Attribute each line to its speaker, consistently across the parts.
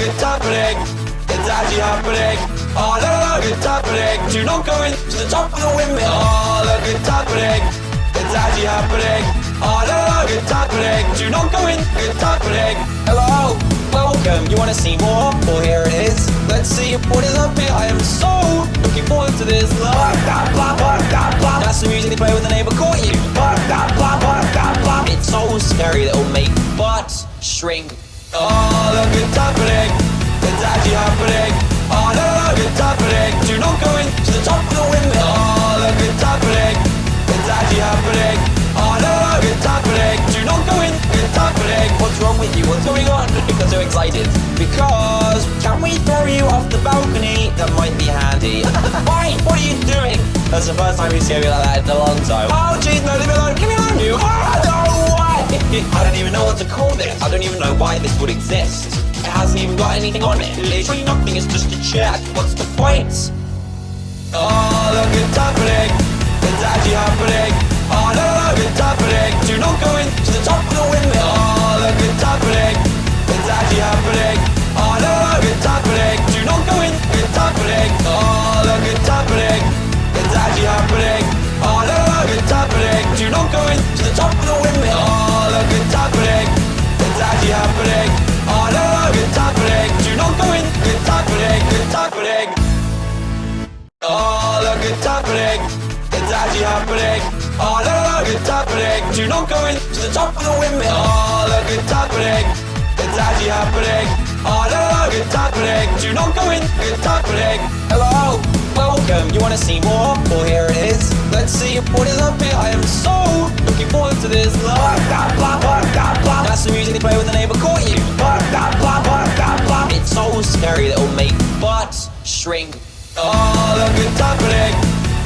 Speaker 1: it's happening. It's actually happening. Oh, look, it's happening. Do not go into the top of the windmill. Oh, look, it's happening. It's actually happening. Oh, look, it's happening. Do not go in. It's happening. Hello. Welcome. You want to see more? Well, here it is. Let's see what is up here. I am so looking forward to this. Blah, blah, blah, blah, blah. That's the music they play when the neighbor caught you. Blah, blah, blah, blah, blah, blah. It's so scary that it'll make butts shrink. Oh, look, it's happening. It's actually happening. Oh, look, it's happening. Do not go into the top of the windmill. Oh, look, it's happening. It's actually happening. Oh, look, it's happening. Do not go in. It's happening. What's wrong with you? What's going on? Because so excited. Because can we throw you off the balcony? That might be handy. Why? What are you doing? That's the first time we've seen you like that in a long time. Oh, jeez, no, leave me alone. Leave me alone, you. Oh, no, why? I don't even know what to call this. I don't even know why this would exist. It hasn't even got anything on it. Literally nothing. It's just a check. What's the point? Oh, look, it's happening. It's actually happening. Oh, look, it's happening. Do not go into the top of the windmill. Oh, look, it's happening. It's actually happening. Oh, look, it's happening. Do not go in. It's happening. Oh, look, it's happening. It's actually happening. Oh, look, it's happening. Do not go into the top of the windmill. Happening. Oh, look, it's happening. Do not go in. It's happening. It's happening. Oh, look, it's happening. It's actually happening. Oh, look, it's happening. Do not go into the top of the windmill. Oh, look, it's happening. It's actually happening. Oh, look, it's happening. Do not go in. It's happening. Hello. Welcome. You want to see more? Well, here it is. Let's see what is up here. I am so looking forward to this. Blah, shrink. Oh, look, it's happening.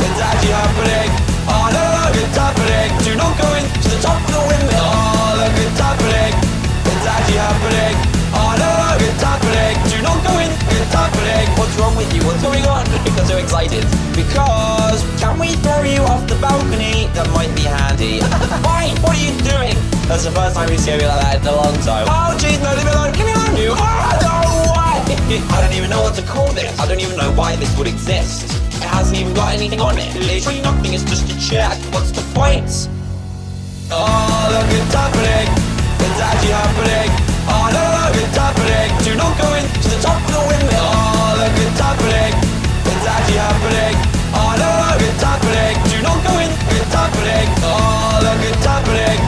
Speaker 1: It's actually happening. Oh, look, it's happening. Do not go into the top of the windmill. Oh, look, it's happening. It's actually happening. Oh, look, it's happening. Do not go in. It's happening. What's wrong with you? What's going on? Because so excited. Because can we throw you off the balcony? That might be handy. Why? What are you doing? That's the first time we've seen you like that in a long time. Oh, jeez, no, leave me alone. Leave me alone, you. Oh, no? I don't even know what to call this. I don't even know why this would exist. It hasn't even got anything on it. Literally nothing. It's just a check. What's the point? Oh, look, it's happening. It's actually happening. Oh, no, look, it's happening. Do not go into the top of the windmill. Oh, look, it's happening. It's actually happening. Oh, no, look, it's happening. Do not go in. It's happening. Oh, look, it's happening.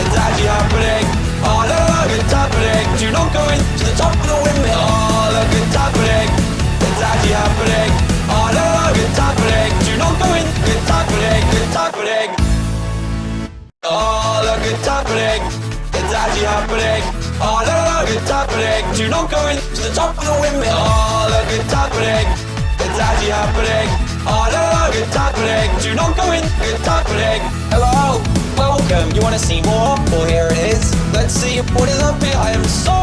Speaker 1: It's actually happening. Oh, no, look, it's happening. Do not go into the top of the windmill. Actually happening. Oh, look, it's happening. Do not go into the top of the windmill. Oh, look, it's happening. It's actually happening. Oh, look, it's happening. Do not go in. It's happening. Hello. Welcome. You want to see more? Well, here it is. Let's see what is up here. I am so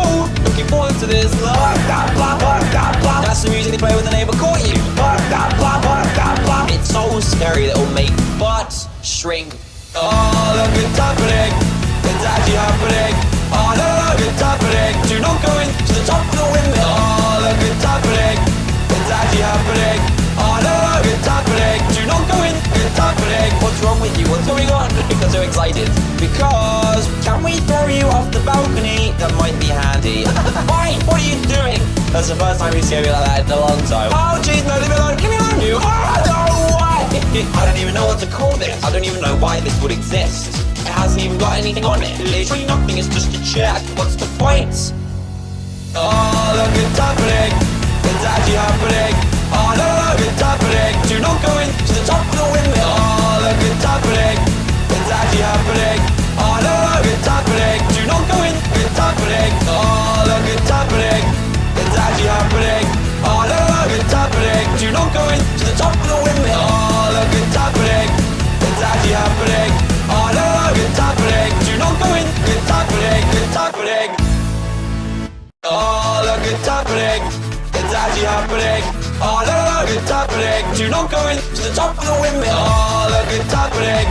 Speaker 1: looking forward to this. Blah, blah, blah, blah, blah. That's the music they play when the neighbor caught you. Blah, blah, blah, blah, blah, blah. It's so scary that it'll make butts shrink. Oh, look, it's happening. It's actually happening. Oh. Do not into the top of the windmill. Oh, it's actually. Oh. Do not. What's wrong with you? What's going on? Because so excited. Because can we throw you off the balcony? That might be handy. Why? What are you doing? That's the first time you've you like that in a long time. Oh, jeez, no, leave me alone. Leave me alone, you. Oh, no, why? I don't even know what to call this. I don't even know why this would exist. Hasn't even got anything on it. Literally nothing. It's just a check. What's the point? Oh, look, it's happening. It's actually happening. Oh, look, it's happening. Do not go into the top of the windmill. Oh, look, it's happening. It's actually happening. Oh, look, it's happening. Do not go in. It's happening. Oh, look, it's happening. It's actually happening. Oh, look, it's happening. Do not go into the top of the windmill. Happening. It's actually happening. Oh, look, it's happening. Do not go into the top of the windmill. Oh, look, it's happening.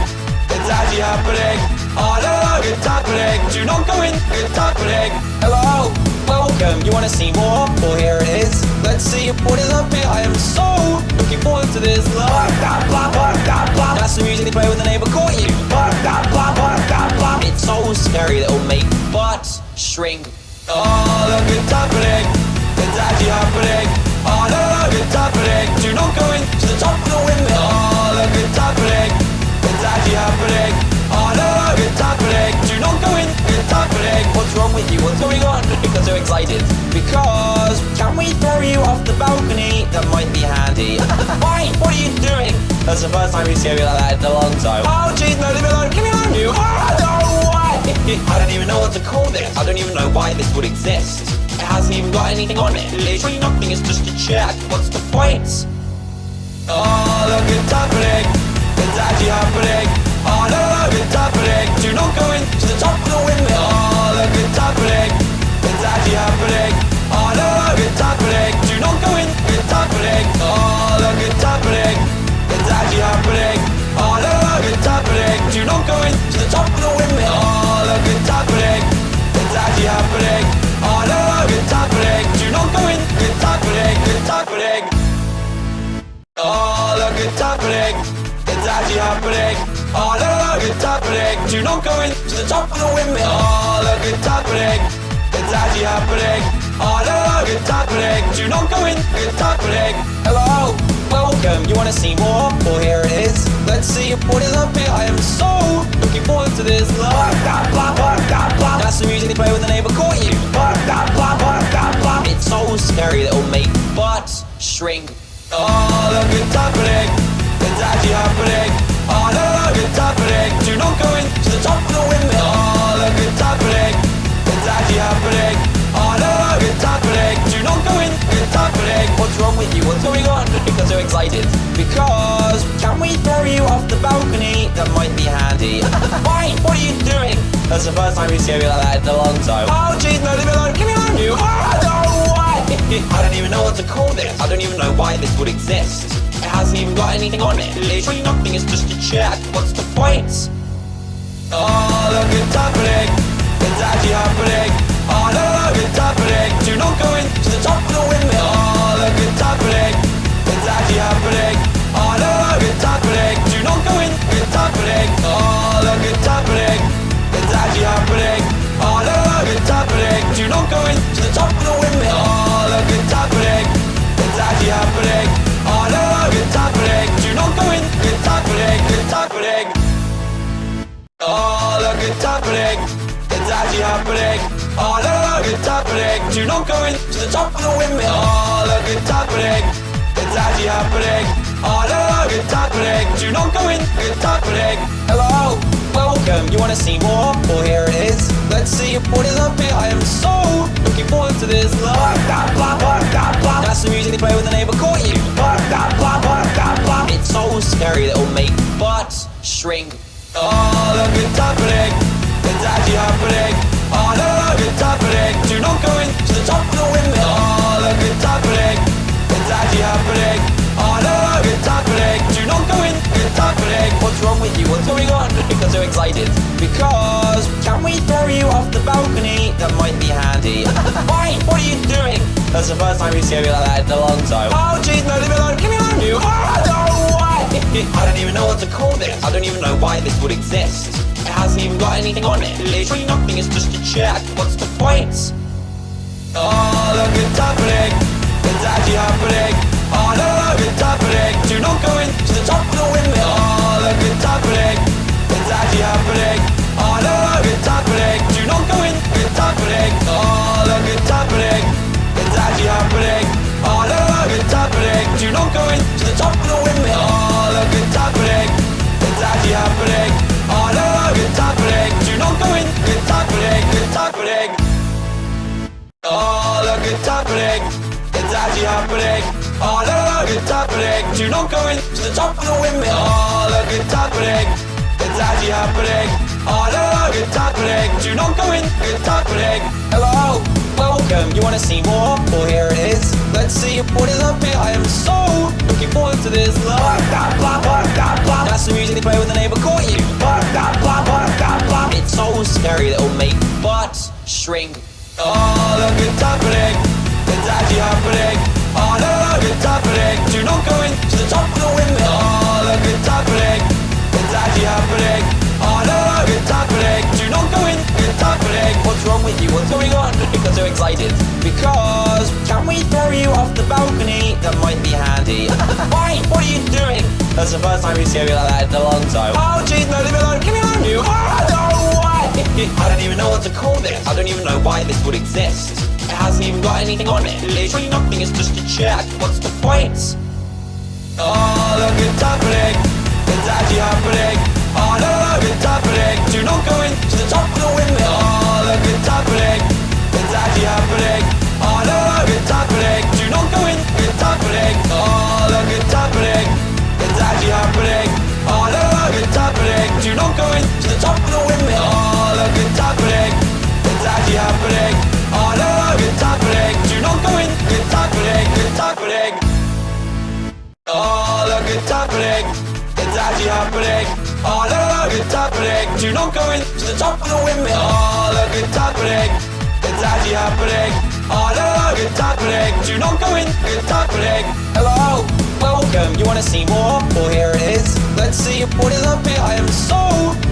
Speaker 1: It's actually happening. Oh no, good happening. Do not go in, good happening. Hello, welcome. You wanna see more? Well, here it is. Let's see what is up here. I am so looking forward to this. Blah, blah, blah, blah, blah, blah. That's the music they play when the neighbor caught you. Blah, blah, blah, blah, blah, blah. It's so scary that it'll make butts shrink. Oh, look, it's happening. It's actually happening. Oh no, it's happening. Do not go in to the top of the windmill. Oh, look, it's happening. It's actually happening. Oh no, it's happening. Do not go in. It's happening. What's wrong with you? What's going on? Because so excited. Because can we throw you off the balcony? That might be handy. Why? What are you doing? That's the first time you've seen you like that in a long time. Oh jeez, no, leave me alone. Leave me alone, you. Oh no, why? I don't even know what to call this. I don't even know why this would exist. It hasn't even got anything on it. Literally nothing. It's just a check. What's the point? Oh, look, it's happening. It's actually happening. Oh no, it's happening. Do not go in to the top of the windmill. Oh, look, it's happening. It's actually happening. Oh no, it's happening. Do not go in. It's happening. Oh, look, it's happening. It's actually happening. Oh no, it's happening. Do not go in Oh, look, it's happening. It's actually happening. Oh, no, it's happening. Do not go in to the top of the windmill. Oh, look, it's happening. It's actually happening. Oh, no, it's happening. Do not go in. It's happening. Hello, welcome. You want to see more? Well, here it is. Let's see what is up here. I am so looking forward to this. Blah, blah, blah, blah, blah. That's the music they play when the neighbor caught you. Blah, blah, blah, blah, blah. It's so scary that it'll make shrink. It's actually happening. Not the top of the it's actually happening. Not. What's wrong with you? What's going on? Because excited. Because can we throw you off the balcony? That might be handy. Why? What are you doing? That's the first time we've seen you like that in a long time. Oh jeez, no, leave me alone. Leave me alone, you. Oh no? I don't even know what to call this. I don't even know why this would exist. It hasn't even got anything on it. Literally nothing. It's just a check. What's the point? Oh, look, it's happening. It's actually happening. Oh no, it's happening. Do not go in It's happening. Oh no, it's happening. Do not go in to the top of the windmill. Oh, look, it's happening. It's actually happening. Oh no, it's happening. Do not go in. It's happening. Hello, welcome. You wanna see more? Well, here it is. Let's see what is up here. I am so looking forward to this. Blah, blah, blah, blah, blah. That's the music they play when the neighbor caught you. Blah, blah, blah, blah, blah. It's so scary that it'll make butts shrink. Oh, look, it's happening. Actually happening. Oh no, it's happening. Do not go in to the top of the windmill. Oh, it's happening. Oh. Do not go in. What's wrong with you? What's going on? Because so excited. Because can we throw you off the balcony? That might be handy. Why? What are you doing? That's the first time you've seen you like that in a long time. Oh jeez, no, leave me alone. Leave me alone, you. Oh no? I don't even know what to call this. I don't even know why this would exist. It hasn't even got anything on it. Literally nothing. It's just a check. What's the point? Oh, look, it's happening. It's actually happening. Oh no, it's happening. Do not go in to the top of the windmill. Oh, look, it's happening. It's actually happening. Oh no, it's happening. Do not go in. It's happening. Oh, look, it's happening. It's actually happening. Oh no, it's happening. Do not go in top of the windmill. Oh, look, it's happening. It's actually happening. Oh no, it's happening. Do not go in. It's happening. Hello, welcome. You wanna see more? Well, here it is. Let's see what is up here. I am so looking forward to this. Blah, blah, blah, blah, blah, blah. That's the music they play when the neighbor caught you. Blah, blah, blah, blah, blah, blah.
Speaker 2: It's so scary that it'll make butts shrink.
Speaker 1: Oh, look, it's happening. It's actually happening. Oh, no, look, it's happening. Do not go the top of it's happening. It's actually. Oh, no, it's happening. Do not go in. It's happening.
Speaker 2: What's wrong with you? What's going on? Because so excited. Because can we throw you off the balcony? That might be handy. Why? What are you doing? That's the first time you've seen you like that in a long time.
Speaker 1: Oh, jeez, no, leave me alone. Leave me alone, you. Oh, no, why?
Speaker 2: I don't even know what to call this. I don't even know why this would exist. It hasn't even got anything on it. Literally nothing. It's just a check. What's the point?
Speaker 1: Oh, look, it's happening. It's actually happening. Happening. Do not the top of the it's happening. It's actually happening. Happening. Do not go into the top of the windmill. Oh, look, it's happening. It's actually happening. Oh, no, look, it's happening. Do not go into the top of the windmill. Oh, look, it's happening. It's actually happening. Oh, no, look, it's happening. Do not go in. It's happening.
Speaker 2: Hello. Welcome. You want to see more? Well, here it is. Let's see what is up here. I am so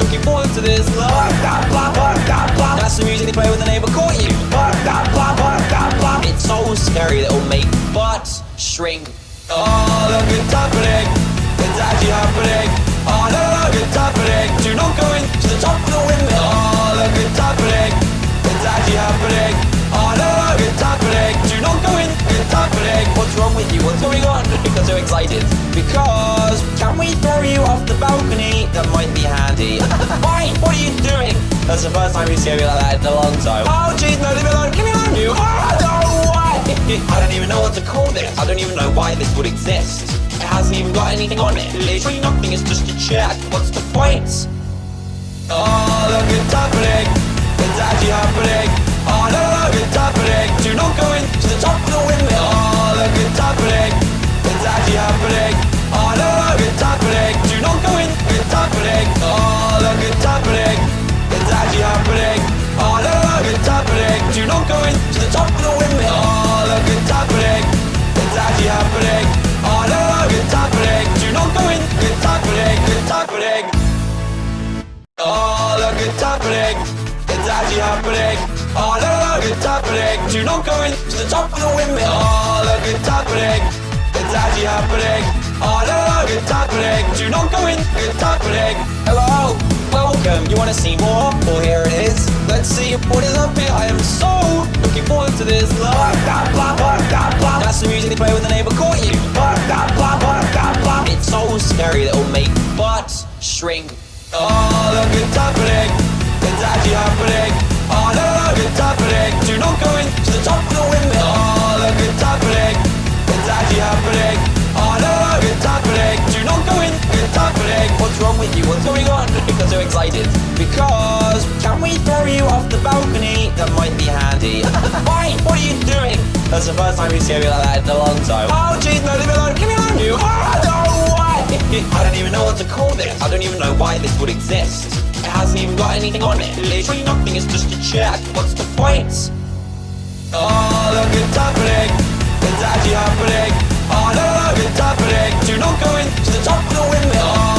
Speaker 2: looking forward to this. Blah, blah, blah. That's the music they play when the neighbor caught you. It's so scary that it'll make butts shrink.
Speaker 1: It's actually happening. Not into the top of the it's actually happening. Not.
Speaker 2: What's wrong with you? What's going on? Because excited. Because can we throw you off the balcony? That might be handy. Why? What are you doing? That's the first time we've seen you like that in a long time.
Speaker 1: Oh, jeez, no, leave me alone. Leave me alone, you. Oh, no, why?
Speaker 2: I don't even know what to call this. I don't even know why this would exist. It hasn't even got anything on it. Literally nothing. It's just a check. What's the point?
Speaker 1: Oh, look, it's happening. It's actually happening. Oh, no, look, it's happening. Do not go into the top of the windmill. Oh, look, it's happening. It's actually happening. Oh, no, look, it's happening. Happening. It's actually happening. No, look, it's happening. Do not go into the top of the windmill. Oh, look, it's happening. It's actually happening. No, look, it's happening. Do not go in. It's happening.
Speaker 2: Hello. Welcome. You want to see more? Well, here it is. Let's see what is up here. I am so looking forward to this. Blah, blah, blah, blah, blah. That's the music they play when the neighbor caught you. Blah, blah, blah, blah, blah, blah. It's so scary that it'll make butts shrink.
Speaker 1: Oh,
Speaker 2: Because. Can we throw you off the balcony? That might be handy. Why? What are you doing? That's the first time we've seen you like that in a long time.
Speaker 1: Oh, jeez, no, leave me alone. Leave me alone, you. Oh, no, why?
Speaker 2: I don't even know what to call this. I don't even know why this would exist. It hasn't even got anything on it. Literally nothing. It's just a check. What's the point?
Speaker 1: Oh, look, it's happening. It's actually happening. Oh, look, it's happening. Do not go into the top of the windmill. Oh,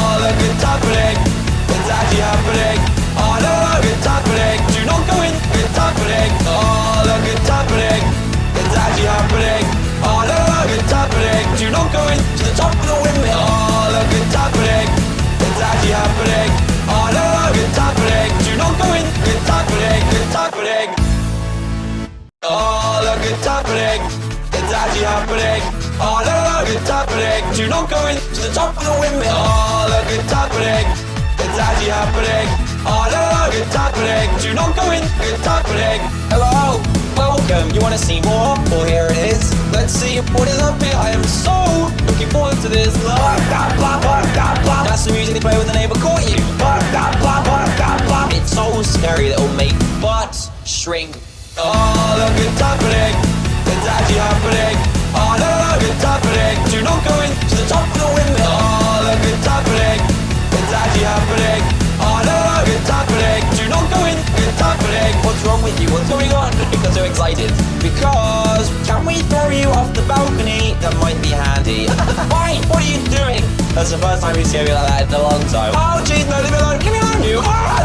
Speaker 1: Oh, look, it's actually happening. Oh, no, look, it's happening. Do not go into the top of the windmill. Oh, it's happening. It's actually happening. Oh, no, look, it's happening. Do not go in. It's happening.
Speaker 2: Hello. Welcome. You want to see more? Well, here it is. Let's see what is up here. I am so looking forward to this. Blah, blah, blah, blah, blah, blah. That's the music they play when the neighbor caught you. Blah, blah, blah, blah, blah, blah. It's so scary that it'll make butts shrink.
Speaker 1: All of it's happening, it's actually happening. All of it's happening. Do not go into the top of the window. All of it's happening, it's actually happening. All of it's happening. Do not go in, it's happening. What's wrong with you? What's going on? Because I'm excited. Because can we throw you off the balcony? That might be handy. Why? What are you doing?
Speaker 2: That's the first time you've seen me like that in a long time. Oh jeez, no, leave me alone. Give me alone, you. Oh,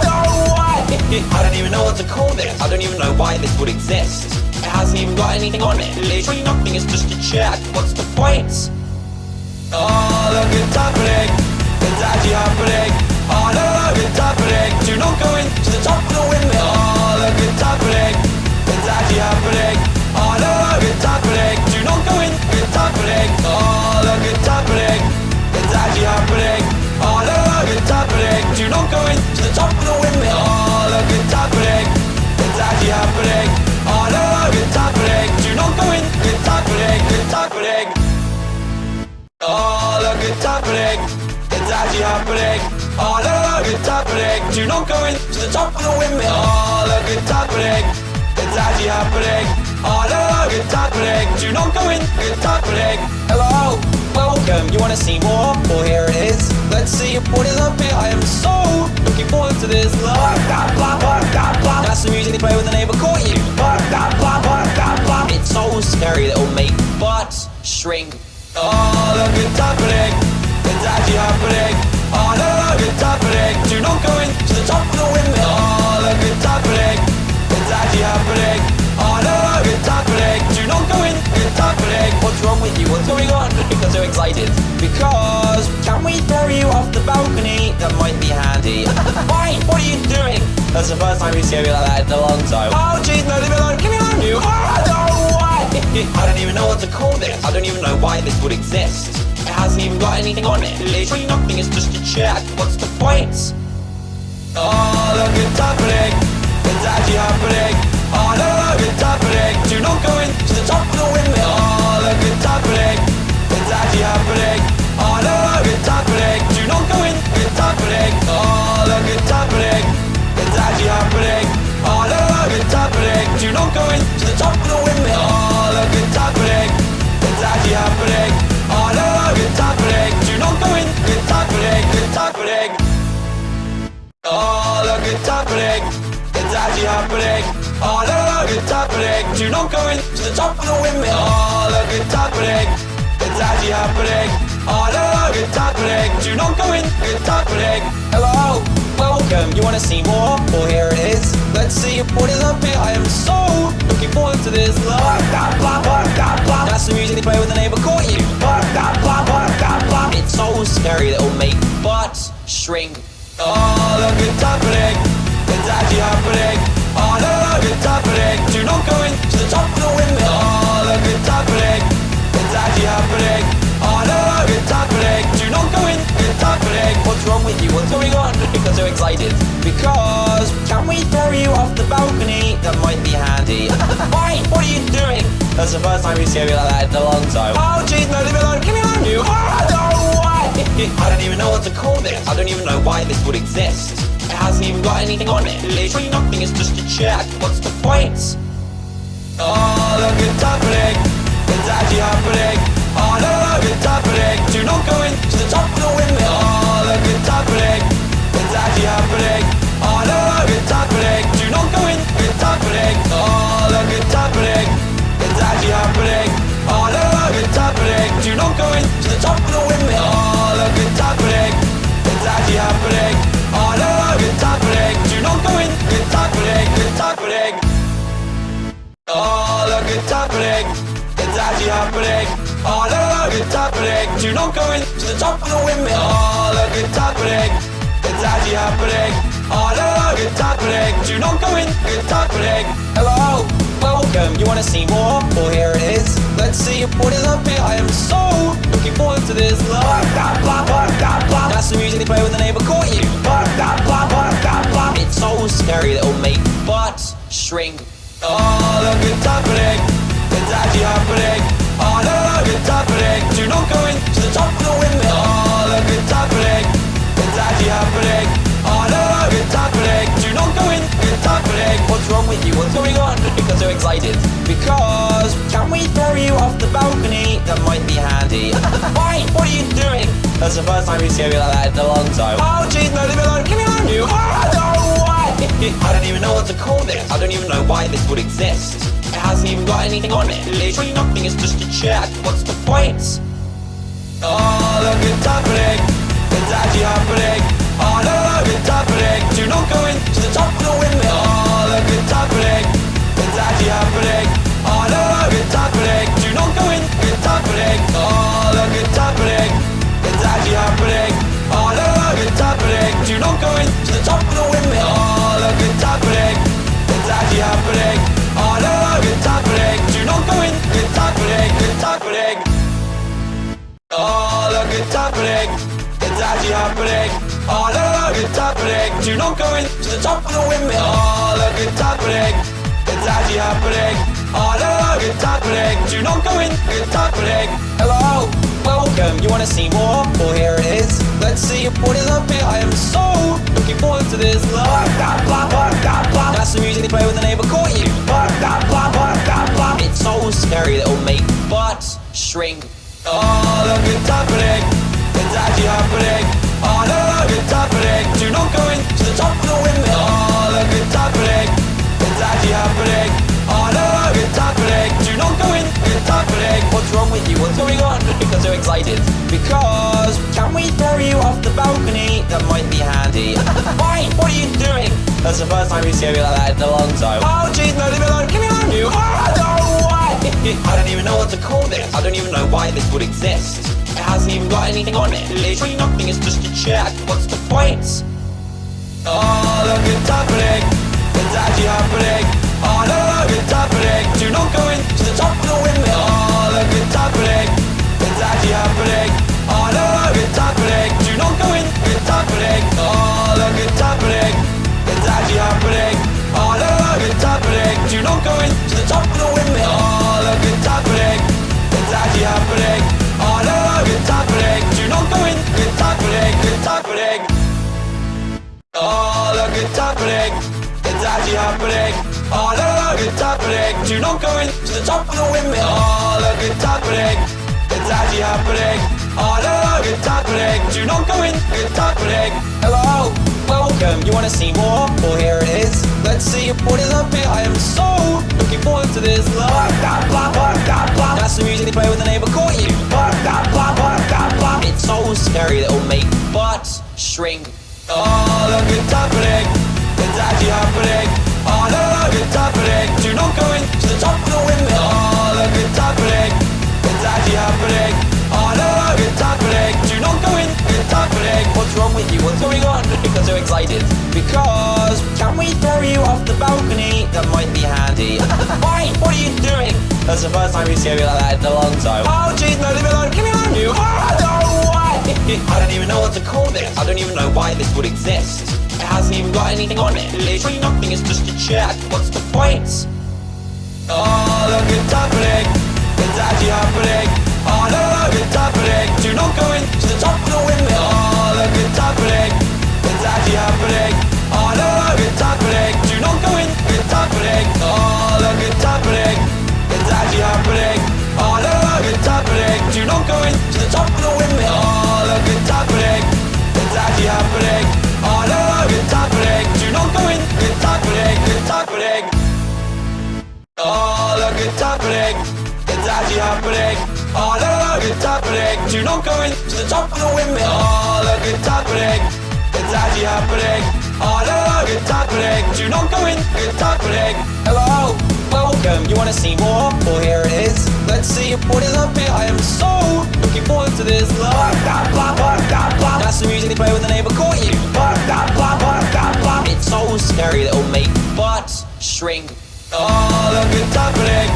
Speaker 2: I don't even know what to call this. I don't even know why this would exist. It hasn't even got anything on it. Literally nothing, it's just a chat. What's the point?
Speaker 1: Oh, look, it's happening. It's actually happening. Oh, no, look, it's happening. Do not go into the top of the windmill. Oh, look, it's happening. It's actually happening. Oh, no, look, it's happening. Do not go in. It's happening. Oh, look, it's happening. It's actually happening. Oh, no, look, it's happening. Do not go into the top of the windmill. It's actually happening. Oh, no, look, it's happening. Do not go in. It's happening. It's happening. Oh, look, it's actually happening. Oh, no, look, it's happening. Do not go into the top of the windmill. Oh, look, it's happening. It's actually happening. Oh, no, look, it's happening. Do not go in. It's happening.
Speaker 2: Hello, welcome. You want to see more? Well, here it is. Let's see what is up here. I am so looking forward to this. That's the music they play when the neighbor caught you. It's so scary that it'll make butts shrink.
Speaker 1: Oh, look, it's happening. It's actually happening. Oh, no, look, it's happening. Do not go into the top of the windmill. Oh, look, it's happening. It's actually happening.
Speaker 2: Wrong with you? What's going on? Because so excited. Because can we throw you off the balcony? That might be handy. Why? What are you doing? That's the first time you see me like that in a long time. Oh jeez, no, leave me alone. Leave me alone, you. Oh no, why? I don't even know what to call this. I don't even know why this would exist. It hasn't even got anything on it. Literally nothing. It's just a chat. What's the point?
Speaker 1: Actually happening. Oh, no, it's happening. Do not go in. It's happening.
Speaker 2: Hello, welcome. You want to see more? Well, here it is. Let's see what is up here. I am so looking forward to this. That's the music they play when the neighbor caught you. It's so scary that it'll make butts shrink.
Speaker 1: Oh, look, it's happening. It's actually happening. Oh, no, it's happening. Do not go into the top of the windmill. Oh, look, it's happening. It's actually happening.
Speaker 2: What's with you? What's going on? Because so excited. Because can we throw you off the balcony? That might be handy. Why? What are you doing? That's the first time you see me like that in a long time. Oh jeez, no, leave me alone. Leave me alone, you. No, why? I don't even know what to call this. I don't even know why this would exist. It hasn't even got anything on it. Literally nothing. It's just a check. What's the point?
Speaker 1: Oh, look, it's happening. It's actually happening. Oh, no, look, it's happening. Do not go into the top of the. Oh, look, it's actually happening. Oh. Do not go in. It's. Oh, actually happening. Oh, not into the top of the windmill. Oh, look, it's actually happening. Oh, not go in. It's. Oh, actually happening. Oh, look, it's happening. Do not go into the top of the windmill. Oh, look, it's happening. It's actually happening. Oh, no, look, it's happening. Do not go in. It's happening.
Speaker 2: Hello, welcome. You want to see more? Well, here it is. Let's see what is up here. I am so looking forward to this. Blah, blah, blah, blah, blah, blah. That's the music they play when the neighbor caught you. Blah, blah, blah, blah, blah, blah. It's so scary that it'll make butts shrink.
Speaker 1: Oh, look, it's happening. It's actually happening. Oh, no, look, it's happening. Do not go into the top of the it's actually happening. Not.
Speaker 2: What's wrong with you? What's going on? Because so excited. Because can we throw you off the balcony? That might be handy. Why? What are you doing? That's the first time you see me like that in a long time. Oh jeez, no, leave me alone. Leave me alone, you. Oh no, why? I don't even know what to call this. I don't even know why this would exist. It hasn't even got anything on it. Literally nothing. It's just a chat. What's the point?
Speaker 1: Oh, look, it's happening. It's actually happening. No, look, it's happening. Do not go into the top of the windmill. Oh, look, it's happening. Oh, look, it's happening. It's actually happening. Oh, no, look, it's happening. Do not go into the top of the windmill. Oh, look, it's happening. It's actually happening. Oh, no, look, it's happening. Do not go in. It's happening.
Speaker 2: Hello, welcome. You want to see more? Well, here it is. Let's see what is up here. I am so looking forward to this. Blah, blah, blah, blah. That's the music they play when the neighbor caught you. Blah, blah, blah, blah, blah. It's so scary that it'll make shrink.
Speaker 1: Oh, look, it's actually happening. Not go into the top of the look, it's actually happening. Not.
Speaker 2: What's wrong with you? What's going on? Because excited. Because can we throw you off the balcony? That might be handy. Why? What are you doing? That's the first time we've seen you like that in a long time. Oh jeez, no, leave me alone. Leave me alone, you. Oh, no? I don't even know what to call this. I don't even know why this would exist. It hasn't even got anything on it. Literally nothing. It's just a check. What's the point?
Speaker 1: Oh, look, it's happening. It's actually happening. Oh, no, look, it's happening. Do not go into the top of the windmill. Oh, look, it's happening. It's actually happening. Oh, no, look, it's happening. Do not go in. It's happening. Oh, look, it's happening. Happening. Do not go into the top of the windmill. Oh, look, it's happening. It's actually happening. Oh, no, look, it's happening. Do not go in. It's happening. It's happening. Oh, look, it's happening. It's actually happening. Oh, no, look, it's happening. Do not go into the top of the windmill. Oh, look, it's happening. It's actually happening. Oh, no, look, it's happening. Do not go in. It's happening.
Speaker 2: Hello, welcome. You want to see more? Well, here it is. Let's see what is up here. I am so looking forward to this. That's the music they play when the neighbor caught you. It's so scary that it'll make butts shrink.
Speaker 1: Oh, look, it's happening. It's actually happening. Oh, no, look, it's happening. Do not go into the top of the windmill.
Speaker 2: With you? What's going on? Because so excited. Because can we throw you off the balcony? That might be handy. Why? What are you doing? That's the first time you've you like that in a long time. Oh jeez, no, leave me alone. Leave me alone, you. No, why? I don't even know what to call this. I don't even know why this would exist. It hasn't even got anything on it. Literally nothing. It's just a check. What's the point?
Speaker 1: Oh, look, it's happening. It's actually happening. Oh, no, look, it's happening. Do not go into the top of the windmill. Oh, look, it's happening. It's actually happening. Oh, no, look, it's happening. Do not go in. Oh, look, it's actually happening. Oh, happening. Do not go into the top of the windmill. Oh, look, it's happening. It's actually happening. Oh, no, look, it's happening. Do not go in. Happening. It's happening. Oh, look, it's happening. It's actually happening. Oh, it's Do not going to the top of the windmill. Oh, look, it's happening. It's actually happening. Oh, no, look, it's happening. Do not go in. It's happening.
Speaker 2: Hello, welcome. You want to see more? Well, here it is. Let's see what is up here. I am so looking forward to this. Blah, blah, blah, blah, blah, blah. That's the music they play when the neighbor caught you. Blah, blah, blah, blah, blah, blah. It's so scary that it'll make butts shrink.
Speaker 1: Oh, look, it's happening.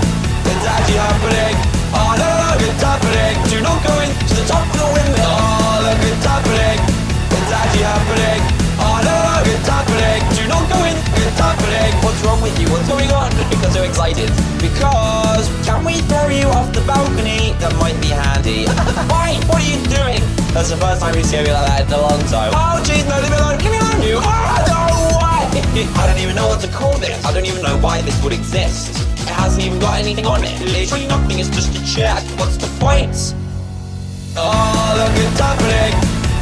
Speaker 1: It's actually happening. Oh, it's happening. Do not go into the top of the. Oh, look, it's actually happening. Oh, it's happening. Do not go in. Happening.
Speaker 2: What's wrong with you? What's going on? Because so excited. Because can we throw you off the balcony? That might be handy. What are you doing? That's the first time we've seen you like that in a long time. Oh jeez, no, leave me alone. Leave me alone, you. Oh, no, why? I don't even know what to call this. I don't even know why this would exist hasn't even got anything on it? Literally nothing, it's just a check. What's the point?
Speaker 1: Oh, look, it's happening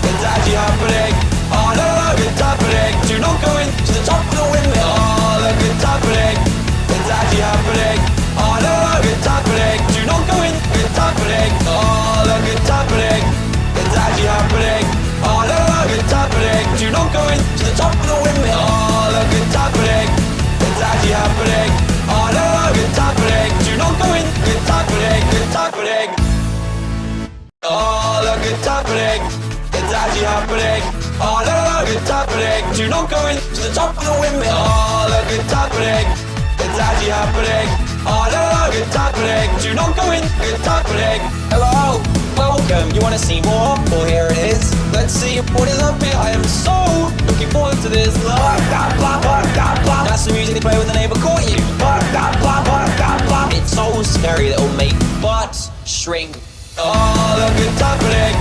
Speaker 1: It's actually happening Oh, no, no, it's happening Do not go into the top of the windmill Oh, look, it's happening It's actually happening Oh, no, no, it's happening Do not go in, it's happening Oh, look, it's happening It's actually happening Oh, no, no, it's happening Do not go into the top of the windmill Oh, look, it's happening It's actually happening doen. Good talk beleg, good talk beleg. Alle good talk Do not go in to the top of the windmill. Alle good talk beleg. Het is die hard beleg. Alle good. Do not go in.
Speaker 2: Hello welcome. You want to see more? Well, here it is. Let's see what is up here. I am so looking forward to this. That's the music they play when the neighbor caught you. It's so scary that it'll make butts shrink.
Speaker 1: Oh, look, it's happening.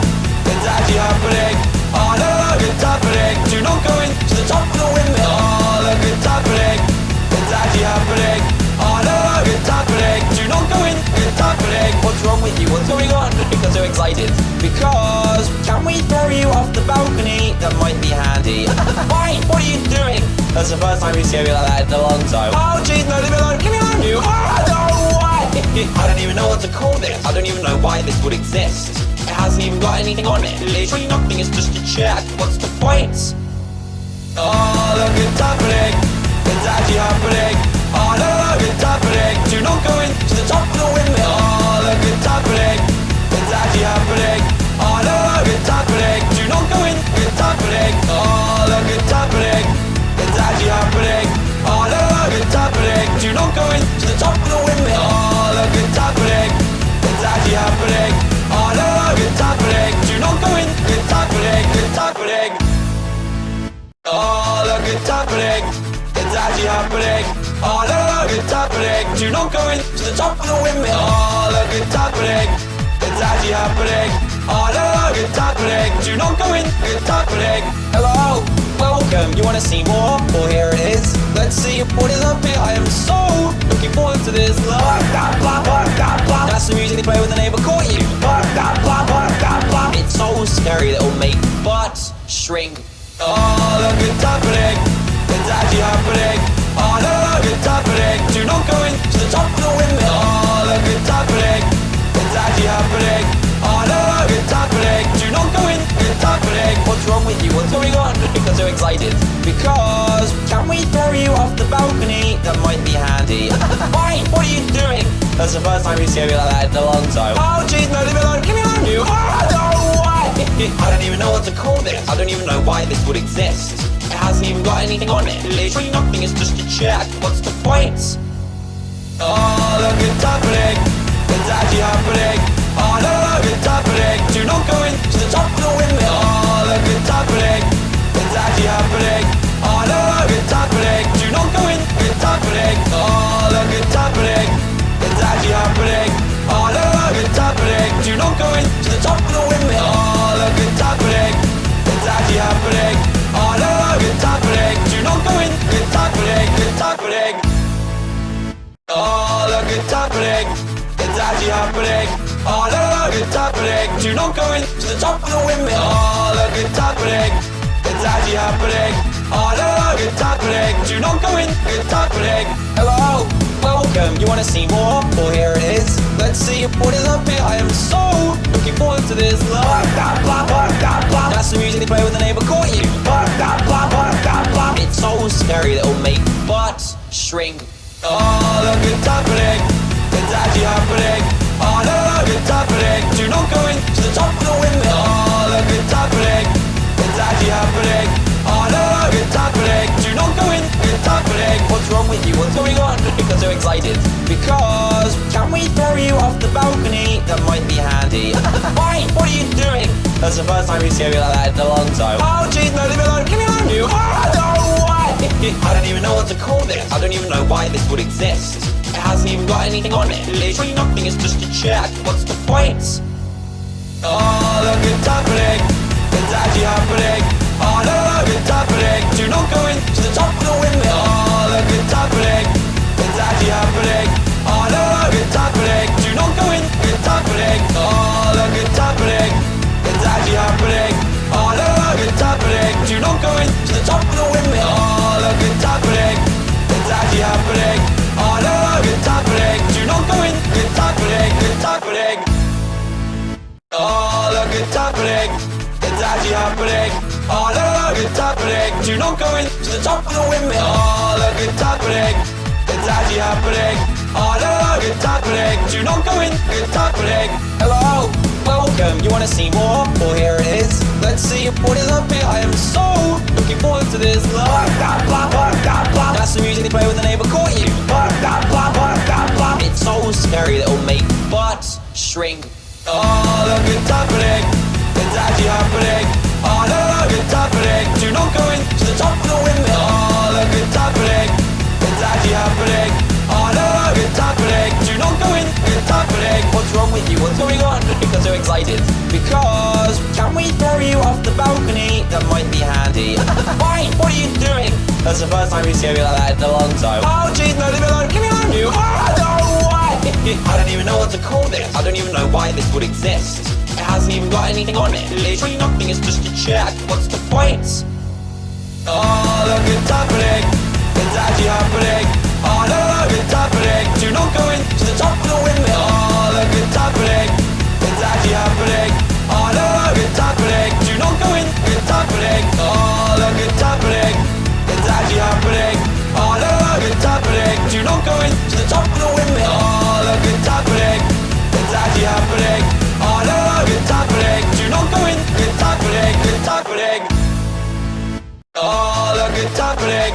Speaker 1: It's actually happening. Oh, look, look, it's happening. Do not go into the top of the windmill. Oh, look, it's happening. It's actually happening. Oh, look, look, it's happening. Do not go in.
Speaker 2: What's wrong with you? What's going on? Because so excited. Because can we throw you off the balcony? That might be handy. Why? What are you doing? That's the first time you've seen you like that in a long time. Oh jeez, no, leave me alone. Leave me alone, you. Oh, no, why? I don't even know what to call this. I don't even know why this would exist. It hasn't even got anything on it. Literally nothing. It's just a check. What's the point?
Speaker 1: Oh, look, it's happening. It's actually happening. Oh, look, it's happening. Do not go into the top of the windmill. Oh, look, it's happening. It's actually happening. Oh, look, look, it's happening. Do not go in. It's happening. Oh, look, it's actually happening. Oh, look, look, it's happening. Do not go the top of the windmill. Oh, look, it's actually happening. Oh. Oh. Oh, happening. Do not going to the top of the windmill. Oh, look, it's happening. It's actually happening. Oh, look, look, it's happening. Do not go in. It's happening.
Speaker 2: Hello, welcome. You want to see more? Well, here it is. Let's see what is up here. I am so looking forward to this. That's the music they play when the neighbor caught you. It's so scary that it'll make butts shrink.
Speaker 1: Oh, look, it's happening. It's actually happening. Oh. Do not go into the top of the windmill. Oh, it's actually happening. Oh. Do not go in.
Speaker 2: What's wrong with you? What's going on? Because excited. Because can we throw you off the balcony? That might be handy. Why? What are you doing? That's the first time we've seen you like that in a long time. Oh jeez, no, leave me alone. Leave me alone, you. Oh, no, why? I don't even know what to call this. I don't even know why this would exist. It hasn't even got anything on it. Literally nothing. It's just a check. What's the point?
Speaker 1: Oh, look, it's happening. It's actually happening. Oh, look, look, it's happening. Do not go into the top of the windmill. Oh, look, it's happening. It's actually happening. Oh, look, look, it's happening. Look, it's happening. Do not go into the top of the windmill. Oh, look, it's happening. It's actually happening. Oh, look, look, it's happening. Do not go in. It's happening.
Speaker 2: Hello, welcome. You want to see more? Well, here it is. Let's see what is up here. I am so looking forward to this. Blah, blah, blah, blah, blah, blah. That's the music they play when the neighbor caught you. Blah, blah, blah, blah, blah, blah. It's so scary that it'll make butts shrink.
Speaker 1: Oh, look, it's happening. It's actually happening. Oh, look, look, it's happening. Do not go into the top of the windmill. Oh, look, it's happening. It's actually happening. Oh, look, look, it's happening. Do not go in. It's happening.
Speaker 2: What's wrong with you? What's going on? Because so excited. Because can we throw you off the balcony? That might be handy. Why? What are you doing? That's the first time you've seen you like that in a long time. Oh jeez, no, leave me alone. Leave me alone, you. Oh, no, why? I don't even know what to call this. I don't even know why this would exist. It hasn't even got anything on it. Literally nothing. It's just a check. What's the point?
Speaker 1: Oh, look, it's happening. It's actually happening. Oh, look, look, it's happening. Do not go into the top of the windmill. Oh, look, it's happening. It's actually happening. Oh, look, look, it's happening. Do not go in. It's happening. Oh, look, it's happening. It's actually happening. It's happening. It's actually happening. Look, look, it's happening. Do not go into the top of the windmill. Oh, look, it's happening. It's actually happening. Look, look, it's happening. Do not go in. It's happening.
Speaker 2: Hello, welcome. You want to see more? Well, here it see what is up here. I am so looking forward to this. That's the music they play when the neighbor caught you. It's so scary that it'll make butts shrink.
Speaker 1: Oh, it's happening. It's actually happening. Do not go into the top of the it's actually happening. Not.
Speaker 2: What's wrong with you? What's going on? Because so excited. Because can we throw you off the balcony? That might be handy. Why? What are you doing? That's the first time we've seen you like that in a long time. Oh jeez, no, leave me alone. Leave me alone, you. Oh, no? I don't even know what to call this. I don't even know why this would exist. It hasn't even got anything on it. Literally nothing. It's just a check. What's the point?
Speaker 1: Oh, look, it's happening. It's actually happening. Oh, no, look, it's happening. Do not go into the top of the windmill. Oh, look, it's happening. It's actually happening. Oh, no, look, it's happening. Do not go in. It's happening. Oh, look, it's happening. It's actually happening. Oh, no, look, it's happening. Do not go into the top of the windmill. Oh, Oh, look, it's happening.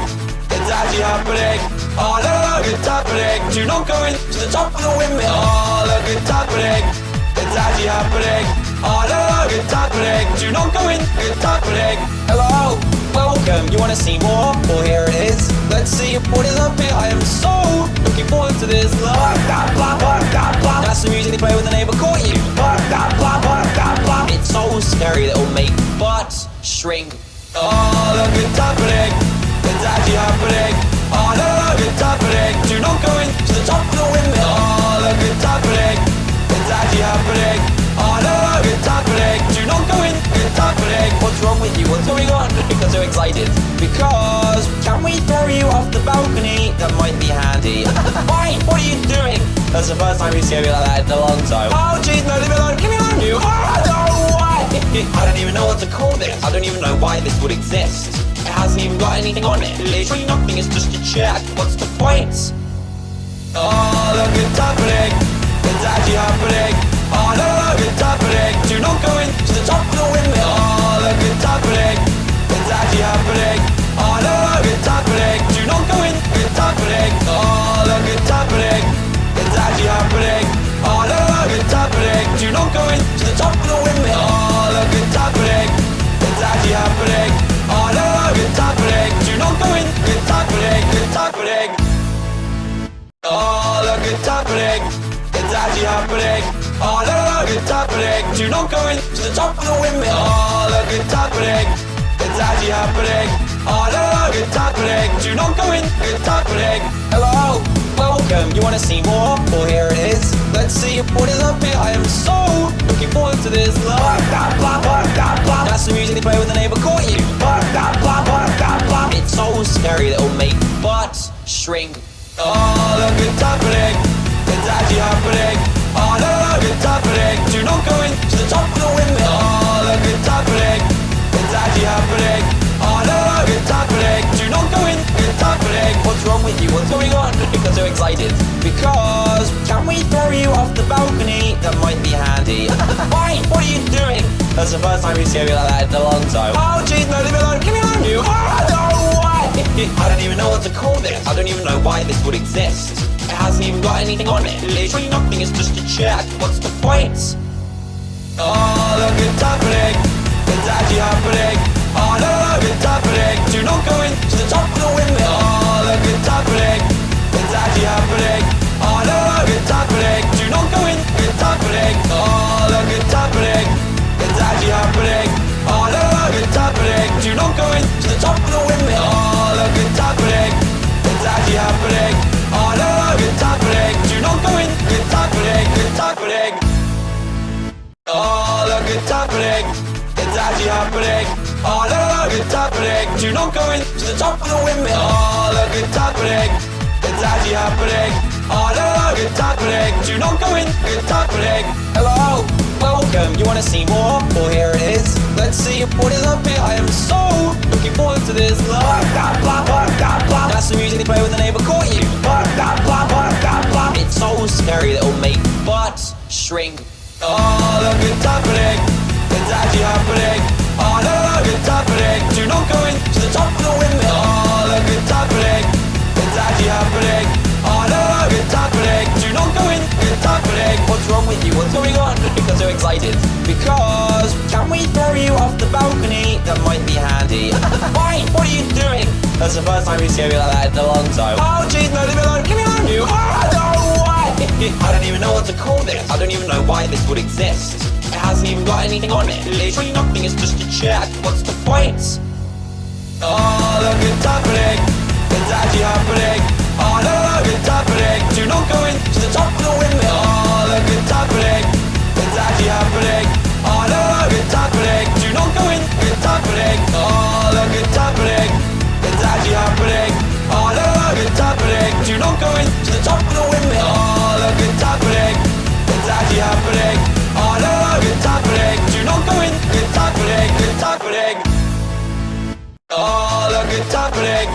Speaker 1: It's actually happening. Oh, no, look, it's happening. Do not go into the top of the windmill. Oh, look, it's happening. It's actually happening. Oh, no, look, it's happening. Do not go in. It's happening.
Speaker 2: Hello, welcome. You want to see more? Well, here it is. Let's see what is up here. I am so looking forward to this. Blah, blah, blah, blah, blah, blah. That's the music they play when the neighbor caught you. Blah, blah, blah, blah, blah, blah. It's so scary that it'll make butts shrink.
Speaker 1: Oh, look, it's happening. It's actually happening. No, look, it's happening. Do not go into the top of the windmill. Oh, look, it's happening. It's actually happening. No, look, it's happening. Do not go in. It's happening.
Speaker 2: What's wrong with you? What's going on? Because so excited. Because can we throw you off the balcony? That might be handy. Why? What are you doing? That's the first time we've seen you like that in a long time. Oh jeez, no, leave me alone. Leave me alone, you. Oh, no? I don't even know what to call this. I don't even know why this would exist. It hasn't even got anything on it. Literally nothing. It's just a check. What's the point?
Speaker 1: Oh, look, it's happening. It's actually happening. Oh, no, look, it's happening. Do not go into the top of the windmill. Oh, look, it's happening. It's actually happening. Oh, no, look, it's happening. Do not go in. It's happening. Oh, look, it's happening. It's actually happening. Oh, no, look, it's happening. Do not go into Oh, look, it's happening. It's actually happening. Oh, no, look, it's happening. Do not go into the top of the windmill. Oh, look, it's happening. It's actually happening. Oh, no, look, it's happening. Do not go in. It's happening.
Speaker 2: Hello, welcome. You want to see more? Well, here it is. Let's see what is up here. I am so looking forward to this. Blah, blah, blah, blah, blah, blah. That's the music they play when the neighbor caught you. Blah, blah, blah, blah, blah, blah. It's so scary that it'll make shrink.
Speaker 1: Oh, look, it's happening. It's actually happening. No, look, it's happening. Do not go into the top of the windmill. Oh, look, it's happening. It's actually happening. No, look, it's happening. Do not go in. It's happening.
Speaker 2: What's wrong with you? What's going on? Because so excited. Because can we throw you off the balcony? That might be handy. Why? What are you doing? That's the first time we've seen you like that in a long time. Oh jeez, no, leave me alone. Leave me alone, you. Oh? I don't even know what to call this. I don't even know why this would exist. It hasn't even got anything on it. Literally nothing. It's just a check. What's the point?
Speaker 1: Oh, look, it's happening. It's actually happening. Oh, no, look, it's happening. Do not go into the top of the windmill. Oh, look, it's happening. It's actually happening. Oh, no, look, it's happening. Do not go in. It's happening. Oh, look, it's happening. It's actually happening. Oh, no, look, it's happening. Do not go into the top of the windmill. Oh, look, it's happening. It's actually happening. Oh, no, look, it's happening. Do not go into the top of the windmill. Oh, look, it's happening. It's actually happening. Oh, no, look, it's happening. Do not go in. It's happening.
Speaker 2: Hello, welcome. You want to see more? Well, here it is. Let's see what is up here. I am so looking forward to this. Blah, blah, blah, blah, blah. That's the music they play when the neighbor caught you. Blah, blah, blah, blah, blah, blah. It's so scary that it'll make shrink.
Speaker 1: Oh, look, it's happening. It's actually happening. No, look, it's happening. Do not go into the top of the windmill. Oh, look, it's happening. It's actually happening. Oh, look, it's happening. Do not go in.
Speaker 2: What's wrong with you? What's going on? Because so excited. Because can we throw you off the balcony? That might be handy. Why? What are you doing? That's the first time we've seen you like that in a long time. Oh jeez, what to call this. I don't even know why this would exist. It hasn't even got anything on it. Literally nothing. It's just a check. What's the point?
Speaker 1: Oh, look, it's happening. It's actually happening. Oh, no, look, it's happening. Do not go into the top of the windmill. Oh, look, it's happening. It's actually happening. Oh, no, look, it's happening. Do not go in. It's happening. Oh, look, it's happening. Oh, look, it's happening.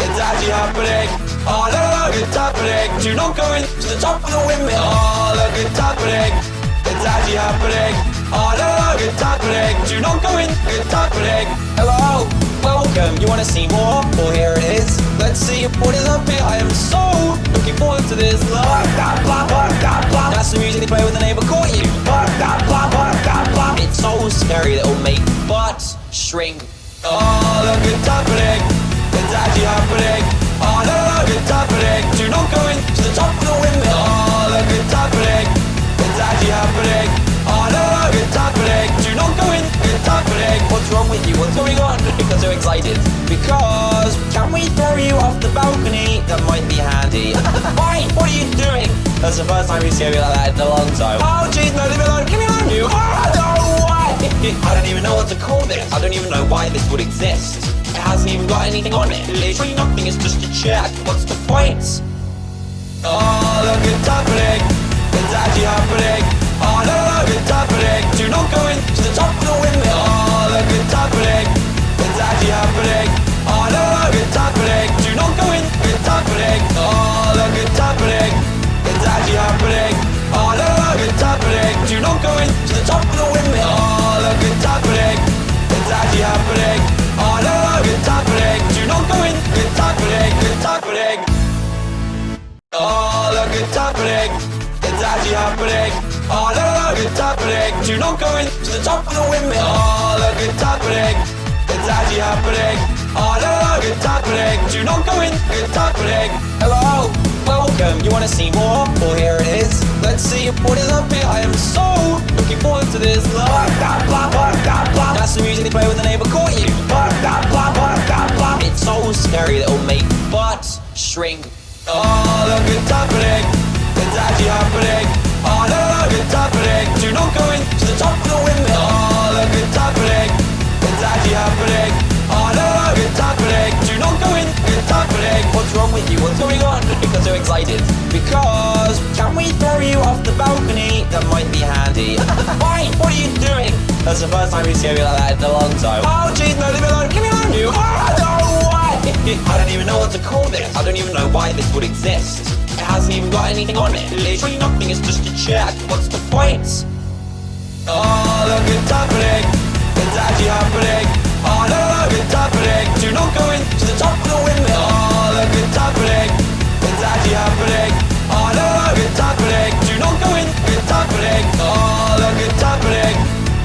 Speaker 1: It's actually happening. Oh, look, it's happening. Do not go into the top of the windmill. Oh, look, it's happening. It's actually happening. Oh, look, it's happening. Do not go in. It's happening.
Speaker 2: Hello, welcome. You want to see more? Well, here it is. Let's see what is up here. I am so looking forward to this. Blah, blah, blah, blah, blah, blah. That's the music they play when the neighbor caught you. Blah, blah, blah, blah, blah, blah. It's so scary that it'll make butts shrink.
Speaker 1: Oh, look, it's happening. It's actually happening. Oh, look, it's happening. Do not go into the top of the windmill. Oh, look, it's happening. It's actually happening. Oh, look, it's happening. Do not go in. It's happening.
Speaker 2: What's wrong with you? What's going on? Because so excited. Because can we throw you off the balcony? That might be handy. Why? What are you doing? That's the first time we've seen you like that in a long time. Oh jeez, no, leave me alone. Leave me alone, you. Why? I don't even know what to call this. I don't even know why this would exist. It hasn't even got anything on it. Literally nothing. It's just a check. What's the point?
Speaker 1: Oh, look, it's happening. It's actually happening. Oh, look, it's happening. Do not go into the top
Speaker 2: scary that it'll make butts shrink.
Speaker 1: Oh, look, it's happening. It's actually happening. Oh, look, it's happening. Do not go into the top of the windmill. Oh, look, it's happening. It's actually happening. Oh, look, it's happening. Do not go in. It's happening.
Speaker 2: What's wrong with you? What's going on? Because so excited. Because can we throw you off the balcony? That might be handy. Why? What are you doing? That's the first time you've seen you like that in a long time. Oh jeez, no, leave me alone. Leave me alone, you. Oh, no, why? I don't even know what to call this. I don't even know why this would exist. It hasn't even got anything on it. Literally nothing. It's just a check. What's the point?
Speaker 1: Oh, look, it's happening. It's actually happening. Oh, look, it's happening. Do not go into the top of the windmill. Oh, look, it's happening. It's actually happening. Oh, look, it's happening. Do not go in. It's happening. Oh, look, it's happening.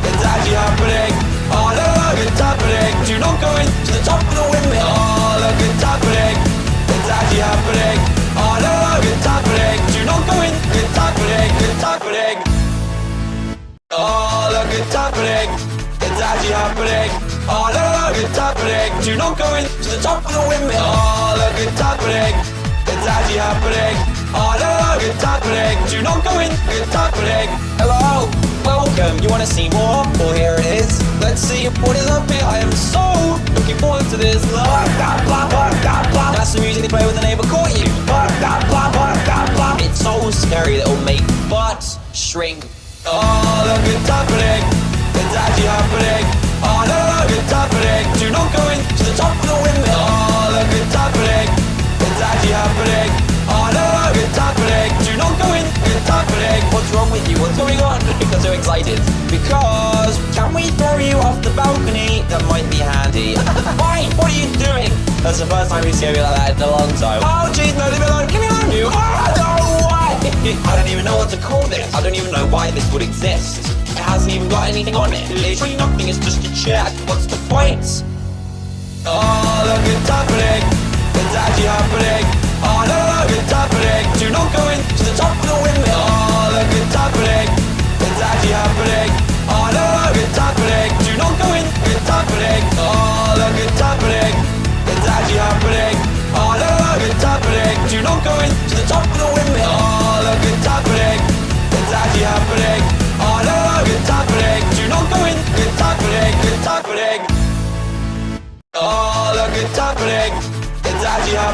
Speaker 1: It's actually happening. Oh, look, it's happening. Do not go into the top of the windmill.
Speaker 2: Balcony? That might be handy. Why? What are you doing? That's the first time you've seen you like that in a long time. Oh jeez, no, leave me alone. Give me alone, you. Oh, no, why? I don't even know what to call this. I don't even know why this would exist. It hasn't even got anything on it. Literally nothing. It's just a check. What's the point?
Speaker 1: Oh, look, it's happening. It's actually happening. Oh, no, look, it's happening. Do not go into the top of the windmill.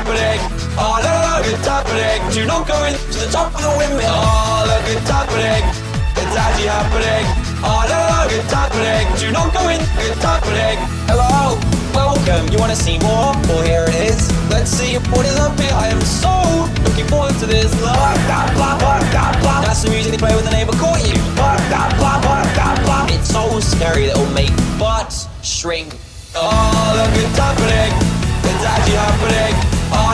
Speaker 1: Actually happening. Oh, no, look, it's happening. Do not go in to the top of the windmill. Oh, look, it's happening. It's actually happening. Oh, no, look, it's happening. Do not go in. It's happening.
Speaker 2: Hello, welcome. You want to see more? Well, here it is. Let's see what is up here. I am so looking forward to this. Blah, blah, blah, blah. That's the music they play when the neighbor caught you. Blah, blah, blah, blah. It's so scary that it'll make butts shrink.
Speaker 1: Oh, look, it's happening. It's actually happening. Oh.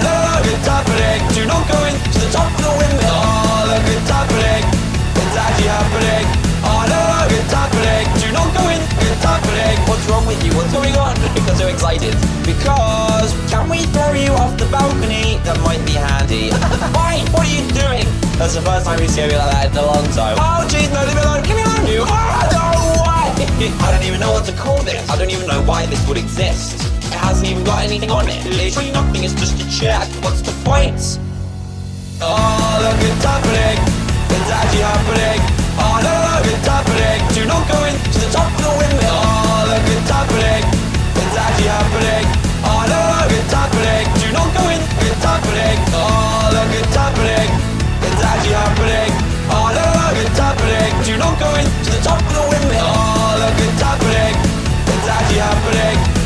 Speaker 1: Do not to the top of the windmill. Oh, it's actually. Oh. Do not.
Speaker 2: What's wrong with you? What's going on? Because excited. Because can we throw you off the balcony? That might be handy. Why? What are you doing? That's the first time we've seen you like that in a long time. Oh jeez, no, leave me alone. Give me alone, you. Oh, no, why? I don't even know what to call this. I don't even know why this would exist. It hasn't even got anything on it. Literally nothing. It's just a check. What's the point?
Speaker 1: Oh, look, it's happening. It's actually happening. Oh, no, look, it's happening. Do not go in to the top of the windmill. Oh, look, it's happening. It's actually happening. Oh, no, look, it's happening. Do not go in. It's happening. Oh, look, it's happening. It's actually happening. Oh, no, look, it's happening. Do not go in to the top of the windmill. Oh, look, it's happening. It's actually happening.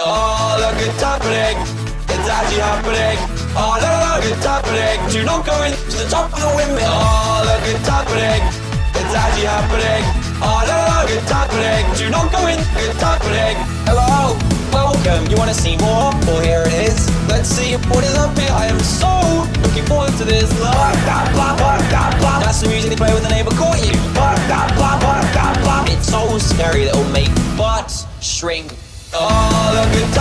Speaker 1: Oh, no, look, go in. It's actually happening. Oh, no, look, it's happening. Do not go in to the top of the windmill. Oh, look, it's happening. It's actually happening. No, look, it's happening. Do not go in. It's happening.
Speaker 2: Hello, welcome. You want to see more? Well, here it is. Let's see what is up here. I am so looking forward to this. Blah, blah, blah, blah, blah. That's the music they play when the neighbor caught you. Blah, blah, blah, blah, blah, blah. It's so scary that it'll make butts shrink.
Speaker 1: Oh, look, it's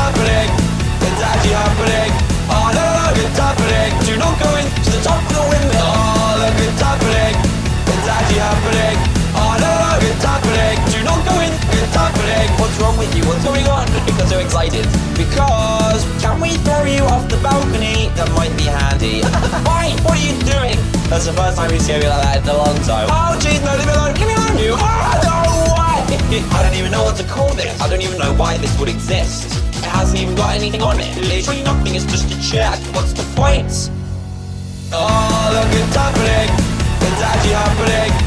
Speaker 2: wrong with you? What's going on? Because you're excited. Because can we throw you off the balcony? That might be handy. Why? What are you doing? That's the first time we've seen you like that in a long time. Oh jeez, no, leave me alone. Give me alone, you. Oh, no, why? I don't even know what to call this. I don't even know why this would exist. It hasn't even got anything on it. Literally nothing. It's just a check. What's the point?
Speaker 1: Oh, look, it's happening. It's actually happening.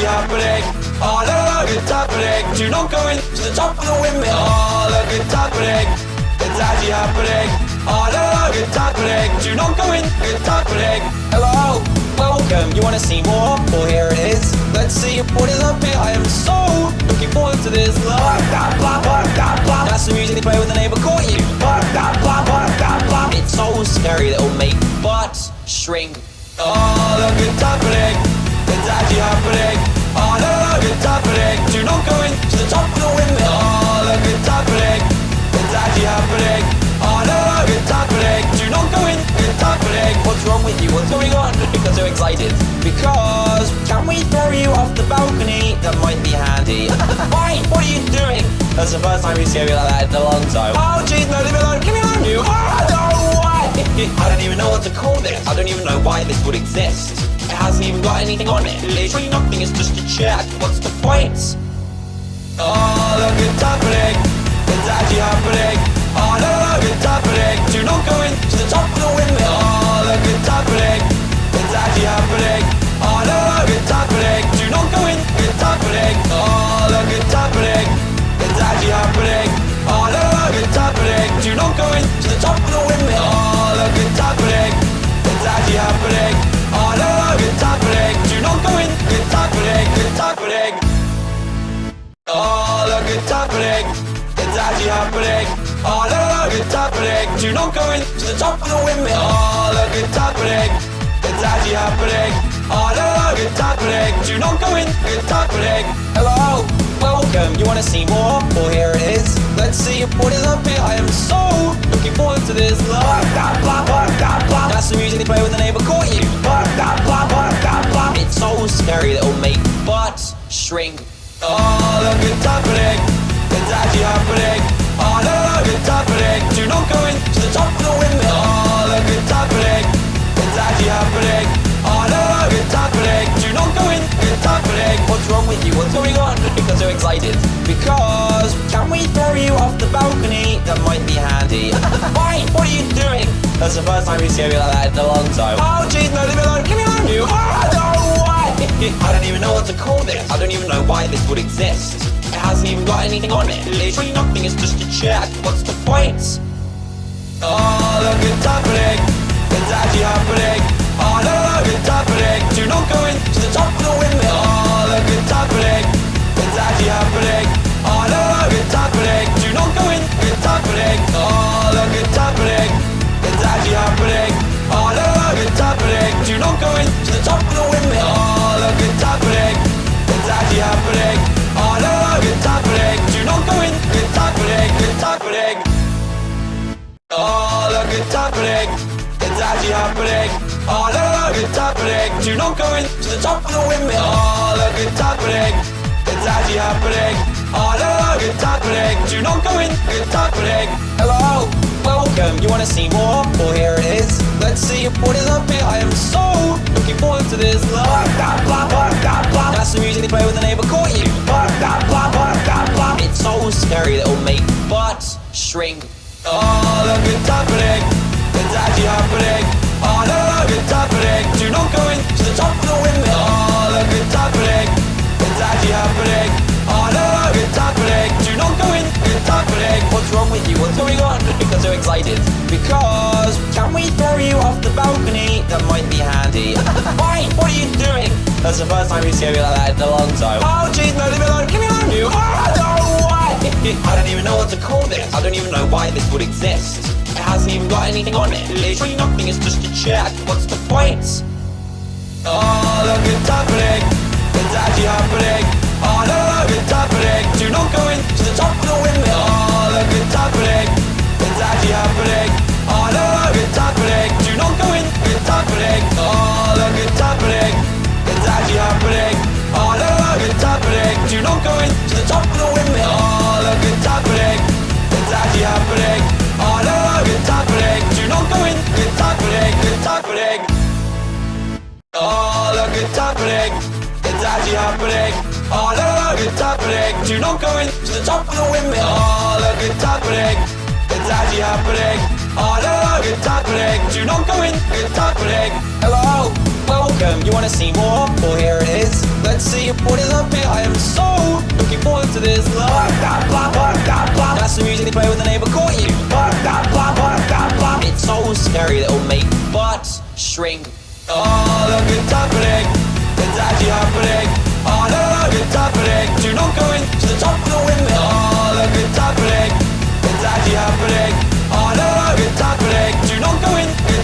Speaker 1: Actually happening. Oh, no, look, it's happening. Do not go in to the top of the windmill. Oh, look, it's happening. It's actually happening. Oh, no, look, it's happening. Do not go in. It's happening.
Speaker 2: Hello, welcome. You want to see more? Well, here it is. Let's see what is up here. I am so looking forward to this. Blah, blah, blah, blah, blah. That's the music they play when the neighbor caught you. Blah, blah, blah, blah, blah. It's so scary that it'll make butts shrink.
Speaker 1: Oh, look, it's happening. It's actually happening. Oh, no, it's happening. Do not go in to the top of the windmill. Oh, look, it's happening. It's actually happening. No, look, it's happening. Do not go in. It's happening.
Speaker 2: What's wrong with you? What's going on? You're so excited. Because can we throw you off the balcony? That might be handy. Why? What are you doing? That's the first time you've seen you like that in a long time. Oh jeez, no, leave me alone. Give me alone, you. Oh, no? I don't even know what to call this. I don't even know why this would exist. Hasn't even got anything on it. Literally nothing. It's just a check. What's the point?
Speaker 1: Oh, look, it's happening. It's actually happening. Oh, no, look, it's happening. Do not go into the top of the windmill. Oh, look, it's happening. It's actually happening. Oh, no, look, it's happening. Do not go in. It's happening. Oh, look, it's happening. It's actually happening. Oh, no, look, it's happening. Do not go into the top of the windmill. Oh, look, it's actually happening. No, look, it's happening. Do not go in to the top of the windmill. Oh, look, it's actually no, look, it's happening. Do not go in. It's happening.
Speaker 2: Hello, welcome. You wanna see more? Well, here it is. Let's see what is up here. I am so looking forward to this. That's the music they play when the neighbor caught you. It's so scary that it'll make shrink.
Speaker 1: Oh, look, it's happening. It's actually happening. No, look, it's happening. Do not go in to the top of the windmill. Oh, look, it's happening. It's actually happening. No, look, it's happening. Do not go in. It's happening.
Speaker 2: What's wrong with you? What's going on? Because you're excited. Because can we throw you off the balcony? That might be handy. Why? What are you doing? That's the first time you see me like that in a long time. Oh jeez, no, leave me alone. Leave me alone, you. Why? I don't even know what to call this. I don't even know why this would exist. It hasn't even got anything on it. Literally nothing. It's just a check. What's the point?
Speaker 1: Oh, happening. It's actually happening. Oh, no, look, it's happening. Do not go in to the top of the windmill. Oh, look, it's happening. It's actually happening. Oh, no, look, it's happening. Do not go in. It's happening.
Speaker 2: Hello, welcome. You wanna see more? Well, here it is. Let's see what is up here. I am so looking forward to this. Blah, blah, blah, blah, blah. That's the music they play when the neighbor caught you. Blah, blah, blah, blah, blah. It's so scary that it'll make shrink.
Speaker 1: Oh, look, it's happening. It's actually happening. Oh, no, look, it's happening. Do not go in to the top of the windmill. Oh, look, it's happening. It's actually happening. Oh, no, look, it's happening. Do not go in. It's happening.
Speaker 2: What's wrong with you? What's going on? Because you're excited. Because can we throw you off the balcony? That might be handy. Why? What are you doing? That's the first time you see me like that in a long time. Oh jeez, no, leave me alone. Leave me alone, you. Oh no, why? I don't even know what to call this. I don't even know why this would exist. Hasn't even got anything on it. Literally nothing. It's just a check. What's the point?
Speaker 1: Oh, look, it's happening. It's actually happening. Oh, no, look, it's happening. Do not go in to the top of the windmill. Oh, look, it's happening. It's actually happening. Oh, no, look, it's happening. Do not go in. It's happening. Oh, look, it's happening. It's actually happening. Happening.
Speaker 2: Hello, welcome. You wanna see more? Well, here it is. Let's see what is up here. I am so looking forward to this. That's the music they play when the neighbor caught you. It's so scary that it'll make butts shrink.
Speaker 1: Oh, look, it's happening. It's actually happening. Oh, no, look, it's happening. Do not go in to the top of the windmill. Oh, look, it's happening. It's actually happening.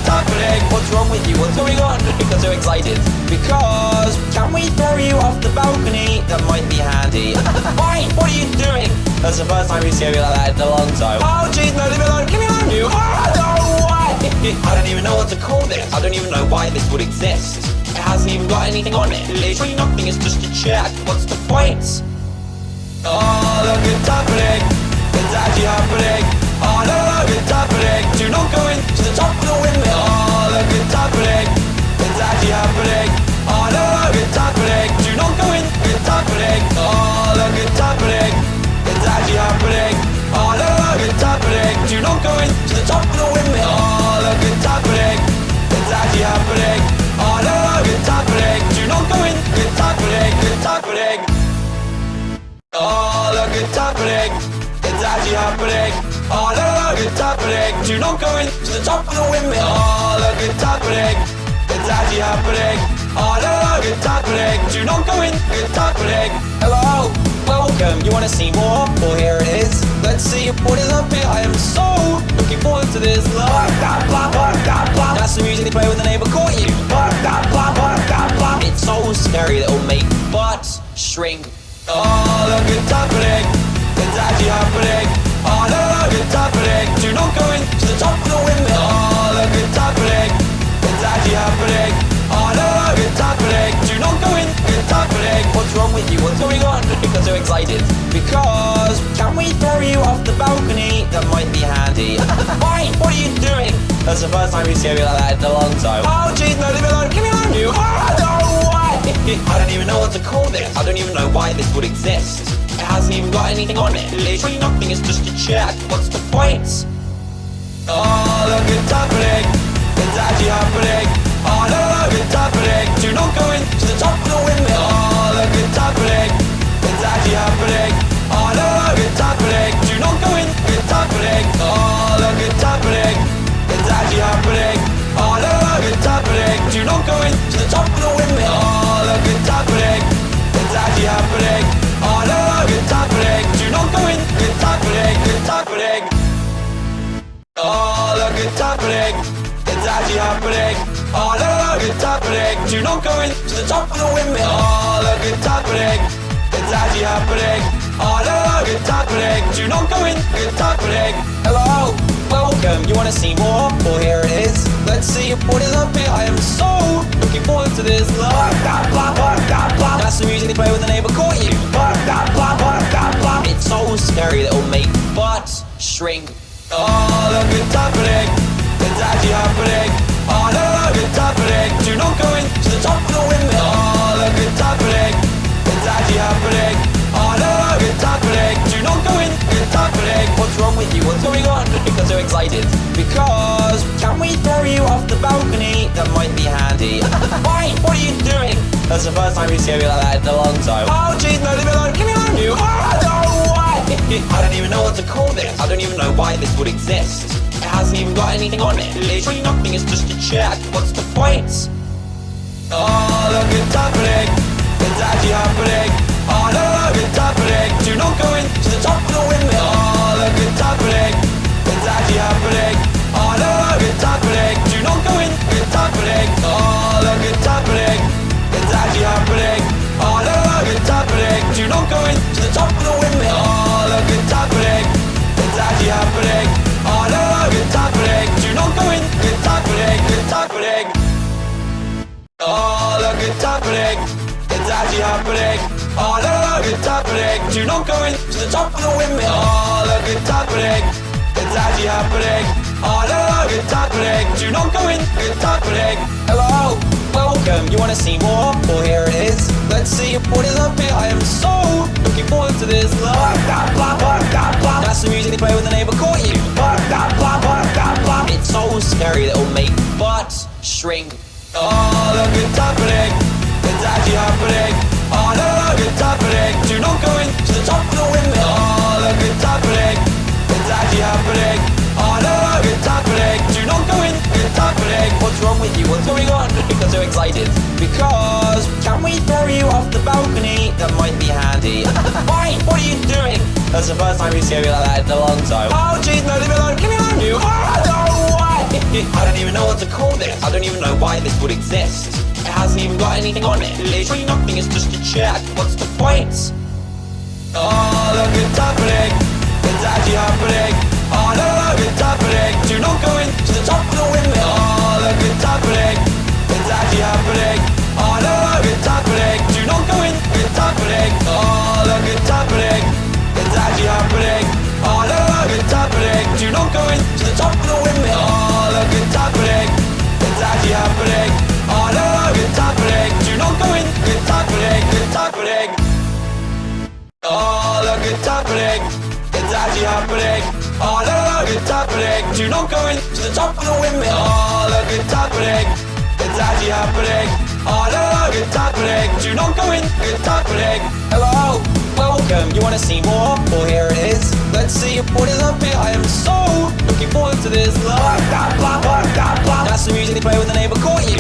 Speaker 1: Go in. Happening.
Speaker 2: What's wrong with you? What's going on? Because you're excited. Because can we throw you off the balcony? That might be handy. Why? What are you doing? That's the first time you see me like that in a long time. Oh jeez, no, leave me alone. Leave me alone, you. Oh no, why? I don't even know what to call this. I don't even know why this would exist. It hasn't even got anything on it. Literally nothing. It's just a check. What's the point?
Speaker 1: Oh, look, it's happening. It's actually happening. Oh, no, no, it's happening. Do not go in to the top of the windmill. Oh, look, it's happening. It's actually happening. Oh, no, no, it's happening. Do not go in, it's happening. Oh, look, it's happening. It's actually happening. Oh, no, no, it's happening. Do not go in to the top of the windmill. Oh, look, it's happening. It's actually happening. Oh, no, no, it's happening. Do not go in, it's happening. It's happening. Oh, look, it's happening. Actually happening. No, look, it's happening. Do not go in to the top of the windmill. Oh, look, it's happening. It's actually happening. Look, it's happening. Do not go in. It's happening.
Speaker 2: Hello, welcome. You wanna see more? Well, here it is. Let's see what is up here. I am so looking forward to this. Blah, blah, blah, blah, blah. That's the music they play when the neighbor caught you. Blah, blah, blah, blah. It's so scary that it'll make butts shrink.
Speaker 1: Oh, look, it's happening. Actually happening. Oh, no, look, it's happening. Do not go in to the top of the windmill. Oh, look, it's happening. It's actually happening. Oh, no, look, it's happening. Do not go in. It's happening.
Speaker 2: What's wrong with you? What's going on? Because so excited. Because can we throw you off the balcony? That might be handy. Why? What are you doing? That's the first time you see me like that in a long time. Oh jeez, no, leave me alone. Leave me alone, you. Oh, no, why? I don't even know what to call this. I don't even know why this would exist. Hasn't even got anything on it. Literally nothing. It's just a check. What's the point?
Speaker 1: Oh, look, it's happening. It's actually happening. Oh, no, look, it's happening. Do not go in to the top of the windmill. Oh, look, it's happening. It's actually happening. Oh, no, look, it's happening. Do not go in. It's happening. Oh, look, it's happening. It's actually happening. Oh, no, look, it's happening. Do not go in to the top of the windmill. Oh, look, it's happening. It's actually happening. Oh, no, look, it's happening. Do not go in to the top of the windmill. Oh, look, it's happening. It's actually happening. Oh, no, look, it's happening. Do not go in. It's happening.
Speaker 2: Hello, welcome. You wanna see more? Well, here it is. Let's see what is up here. I am so looking forward to this. Blah, blah, blah, blah, blah, blah. That's the music they play when the neighbor caught you. Blah, blah, blah, blah, blah, blah. It's so scary that it'll make butts shrink. That's the first time you see me like that in a long time. Oh jeez, no, leave me alone. Leave me alone, you. Oh no, why? I don't even know what to call this. I don't even know why this would exist. It hasn't even got anything on it. Literally nothing. It's just a check. What's the point?
Speaker 1: Oh, look, it's happening. It's actually happening. Oh, no, look, it's happening. Do not go in to the top of the windmill. Oh, look, it's happening. It's actually happening. Oh, no, look, it's happening. Do not go in. It's happening. Oh, look, it's happening. Happening. It's actually happening. Oh, no, look, it's happening. Do not go in to the top of the windmill. Oh, look, it's happening. It's actually happening. Oh, no, look, it's happening. Do not go in. It's happening.
Speaker 2: Hello, welcome. You wanna see more? Well, here it is. Let's see what is up here. I am so looking forward to this. That's the music they play when the neighbor caught you. It's so scary that it'll make shrink.
Speaker 1: Oh, look, it's happening. Not to the top of the. Do not.
Speaker 2: What's wrong with you? What's going on? Because so excited. Because can we throw you off the balcony? That might be handy. Why? What are you doing? That's the first time you see me like that in a long time. Oh jeez, no, leave me alone. Leave me alone, you. Oh no, why? I don't even know what to call this. I don't even know why this would exist. Hasn't even got anything on it. Literally nothing. It's just a check. What's the point?
Speaker 1: Oh, look, it's happening. It's actually happening. Oh, no, look, it's happening. Do not go in to the top of the windmill. Oh, look, it's happening. It's actually happening. Oh, no, look, it's happening. All the good's happening, it's actually happening. All the good's happening, do not go in to the top of the windmill. All the good's happening, it's actually happening. All the good's happening, do not go in, it's happening.
Speaker 2: Hello, welcome, you wanna see more? Well here it is, let's see what is up here. I am so looking forward to this. That's the music they play when the neighbor caught you.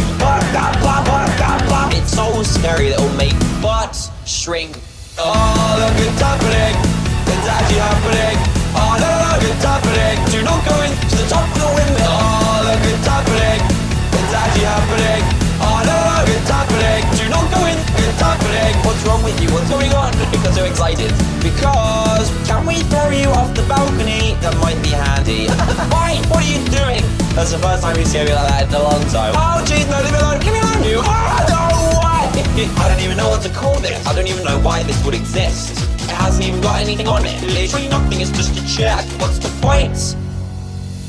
Speaker 2: It's so scary that it'll make butts shrink
Speaker 1: Oh, look, it's happening. It's actually happening. Oh, look, it's happening. Do not go in to the top of the windmill. Oh, look, it's happening. It's actually happening. Oh, look, it's happening. Do not go in. It's happening.
Speaker 2: What's wrong with you? What's going on? Because you're excited. Because can we throw you off the balcony? That might be handy. Why? What are you doing? That's the first time you see me like that in a long time. Oh jeez, no, leave me alone. Leave me alone, you. Oh, no, why? I don't even know what to call this. I don't even know why this would exist. It hasn't even got anything on it. Literally nothing. It's just a check. What's the point?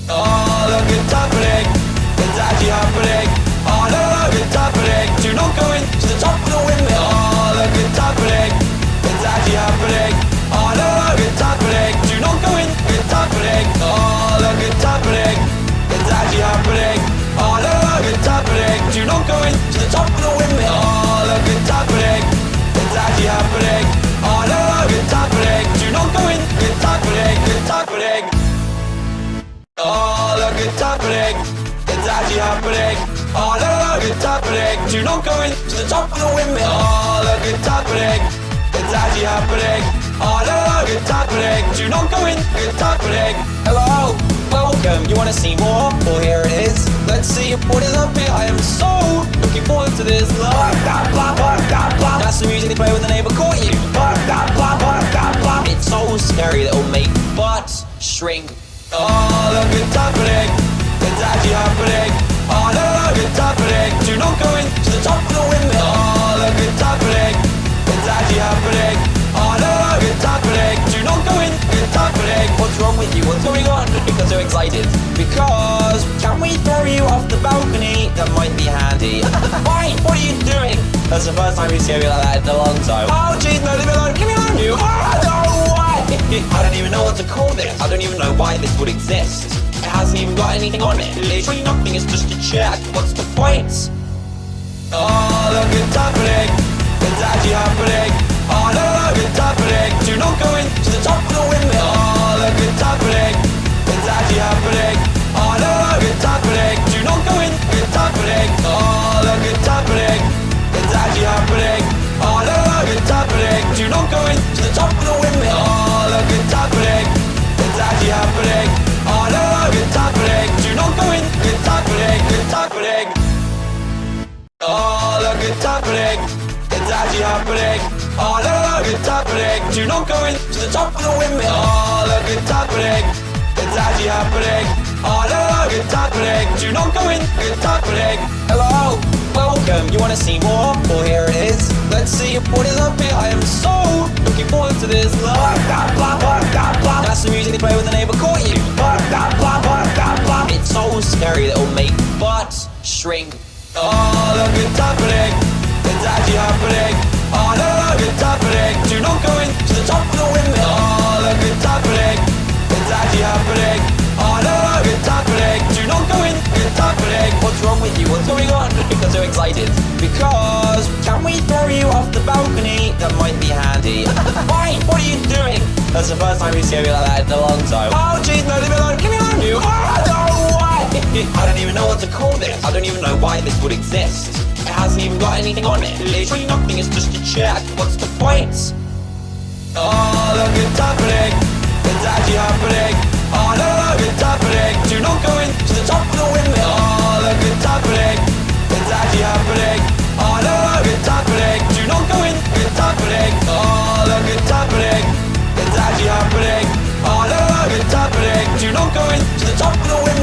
Speaker 1: Oh, look, it's happening. It's actually happening. Oh, look, it's happening. Do not go in to the top of the windmill. Oh, look, it's happening. It's actually happening. Oh, look, it's happening. Do not go in. It's happening. Oh, Happening. It's actually happening. Oh, look, it's happening. Do not go in to the top of the windmill. Look, it's happening. It's actually happening. Oh, look, it's happening. Do not go in. It's happening.
Speaker 2: Hello, welcome. You wanna see more? Well, here it is. Let's see what is up here. I am so looking forward to this. Blah, blah, blah, blah, blah. That's the music they play when the neighbor caught you. Blah, blah, blah, blah, blah. It's so scary that it'll make butts shrink.
Speaker 1: Oh, look, it's happening. It's actually happening. Oh, look, it's happening. Do not go in to the top of the windmill. Oh, look, it's happening. It's actually happening. Oh, look, it's happening. Do not go in. It's happening.
Speaker 2: What's wrong with you? What's going on? Because you're excited. Because can we throw you off the balcony? That might be handy. Why? What are you doing? That's the first time you see me like that in a long time. Oh jeez, no, leave me alone. Leave me alone, you. Oh? I don't even know what to call this. I don't even know why this would exist. It hasn't even got anything on it. Literally nothing. It's just a check. What's the point?
Speaker 1: Oh, look, it's happening. It's actually happening. Oh, look, it's happening. Do not go in to the top of the windmill. Oh, look, it's happening. It's actually happening.
Speaker 2: So scary that it'll make butts shrink.
Speaker 1: Oh, look, it's happening. It's actually happening. Oh, look, it's happening. Do not go in to the top of the windmill. Oh, look, it's happening. It's actually happening. Oh, look, it's happening. Do not go in. It's happening.
Speaker 2: What's wrong with you? What's going on? Because you're excited. Because can we throw you off the balcony? That might be handy. Why? What are you doing? That's the first time you see me like that in a long time. Oh jeez, no, leave me alone. Leave me alone, you. Oh no? I don't even know what to call this. I don't even know why this would exist. It hasn't even got anything on it. Literally nothing, it's just a check. What's the point?
Speaker 1: Oh, look, it's happening. It's actually happening. Oh, no, no, it's happening. Do not go in to the top of the windmill. Oh, look, it's happening. It's actually happening. Oh, no, no, it's happening. Do not go in. It's happening. Oh, look, it's happening. It's actually happening. Oh, no, no, it's happening. Do not go in to the top of the windmill.